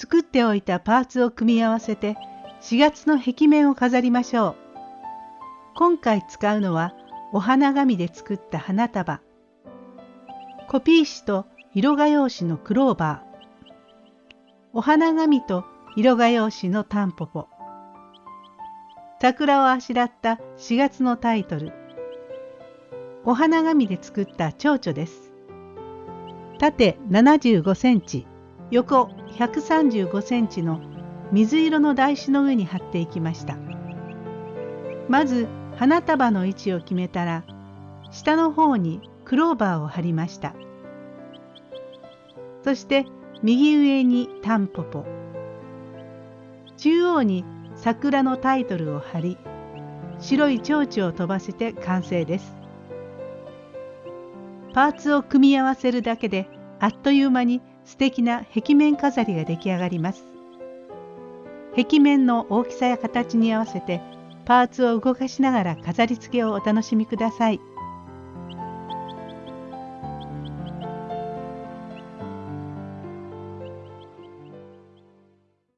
作っておいたパーツを組み合わせて4月の壁面を飾りましょう。今回使うのはお花紙で作った花束。コピー紙と色画用紙のクローバー。お花紙と色画用紙のタンポポ。桜をあしらった4月のタイトル。お花紙で作った蝶々です。縦75センチ、横135センチの水色の台紙の上に貼っていきました。まず花束の位置を決めたら下の方にクローバーを貼りました。そして右上にタンポポ。中央に桜のタイトルを貼り白い蝶々を飛ばせて完成です。パーツを組み合わせるだけであっという間に素敵な壁面飾りが出来上がります壁面の大きさや形に合わせてパーツを動かしながら飾り付けをお楽しみください。